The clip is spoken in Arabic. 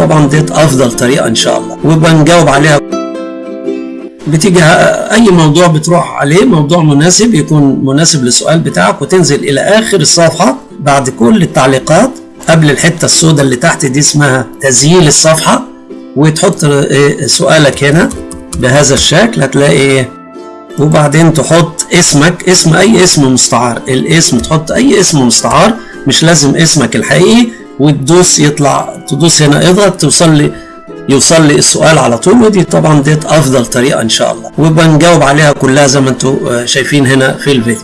طبعا ديت أفضل طريقة إن شاء الله. وبنجاوب عليها. بتيجي أي موضوع بتروح عليه موضوع مناسب يكون مناسب للسؤال بتاعك وتنزل إلى آخر الصفحة بعد كل التعليقات قبل الحتة السوداء اللي تحت دي اسمها تسجيل الصفحة وتحط سؤالك هنا بهذا الشكل هتلاقي إيه؟ وبعدين تحط اسمك اسم أي اسم مستعار. الاسم تحط أي اسم مستعار مش لازم اسمك الحقيقي وتدوس يطلع تدوس هنا إضغط توصل لي يوصل لي السؤال على طول ودي طبعا ديت أفضل طريقة إن شاء الله. وبنجاوب عليها كلها زي ما أنتم شايفين هنا في الفيديو.